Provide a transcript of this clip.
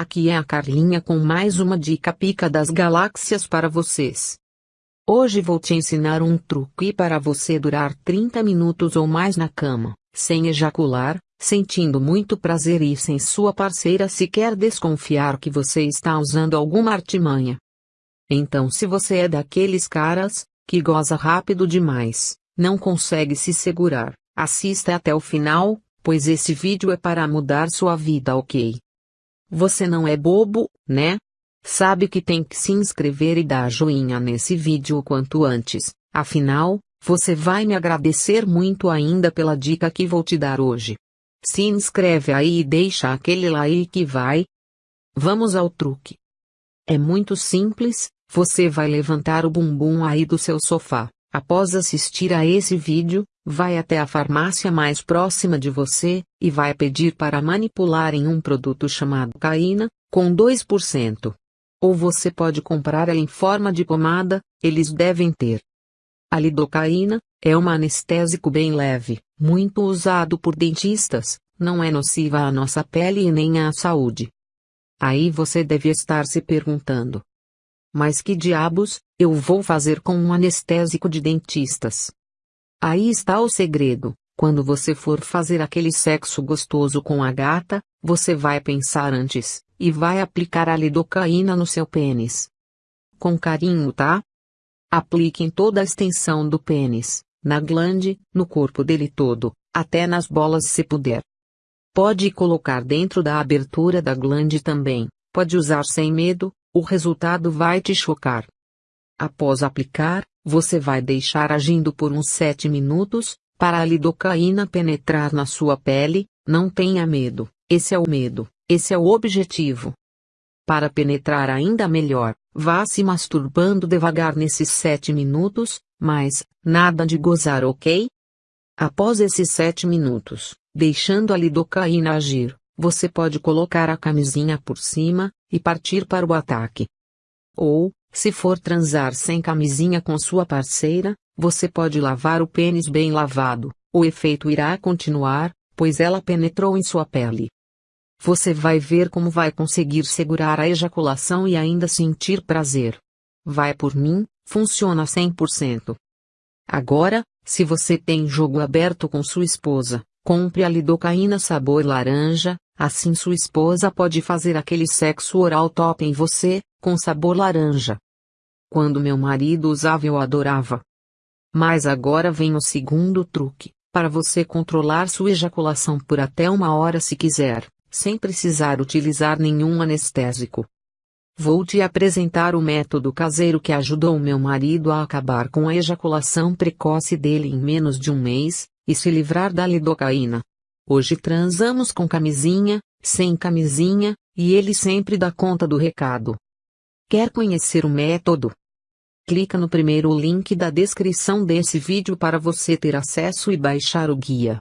aqui é a Carlinha com mais uma dica pica das galáxias para vocês. Hoje vou te ensinar um truque para você durar 30 minutos ou mais na cama, sem ejacular, sentindo muito prazer e sem sua parceira sequer desconfiar que você está usando alguma artimanha. Então se você é daqueles caras, que goza rápido demais, não consegue se segurar, assista até o final, pois esse vídeo é para mudar sua vida ok? Você não é bobo, né? Sabe que tem que se inscrever e dar joinha nesse vídeo o quanto antes, afinal, você vai me agradecer muito ainda pela dica que vou te dar hoje. Se inscreve aí e deixa aquele like vai. Vamos ao truque. É muito simples, você vai levantar o bumbum aí do seu sofá. Após assistir a esse vídeo, vai até a farmácia mais próxima de você, e vai pedir para manipularem um produto chamado Caína, com 2%. Ou você pode comprar ela em forma de pomada, eles devem ter. A lidocaína, é um anestésico bem leve, muito usado por dentistas, não é nociva à nossa pele e nem à saúde. Aí você deve estar se perguntando, mas que diabos, eu vou fazer com um anestésico de dentistas? Aí está o segredo. Quando você for fazer aquele sexo gostoso com a gata, você vai pensar antes, e vai aplicar a lidocaína no seu pênis. Com carinho, tá? Aplique em toda a extensão do pênis, na glande, no corpo dele todo, até nas bolas se puder. Pode colocar dentro da abertura da glande também, pode usar sem medo, o resultado vai te chocar. Após aplicar, você vai deixar agindo por uns 7 minutos, para a lidocaína penetrar na sua pele, não tenha medo, esse é o medo, esse é o objetivo. Para penetrar ainda melhor, vá se masturbando devagar nesses 7 minutos, mas, nada de gozar ok? Após esses 7 minutos, deixando a lidocaína agir, você pode colocar a camisinha por cima, e partir para o ataque. Ou, se for transar sem camisinha com sua parceira, você pode lavar o pênis bem lavado, o efeito irá continuar, pois ela penetrou em sua pele. Você vai ver como vai conseguir segurar a ejaculação e ainda sentir prazer. Vai por mim, funciona 100%. Agora, se você tem jogo aberto com sua esposa, compre a lidocaína sabor laranja, Assim sua esposa pode fazer aquele sexo oral top em você, com sabor laranja. Quando meu marido usava eu adorava. Mas agora vem o segundo truque, para você controlar sua ejaculação por até uma hora se quiser, sem precisar utilizar nenhum anestésico. Vou te apresentar o método caseiro que ajudou meu marido a acabar com a ejaculação precoce dele em menos de um mês, e se livrar da lidocaína. Hoje transamos com camisinha, sem camisinha, e ele sempre dá conta do recado. Quer conhecer o método? Clica no primeiro link da descrição desse vídeo para você ter acesso e baixar o guia.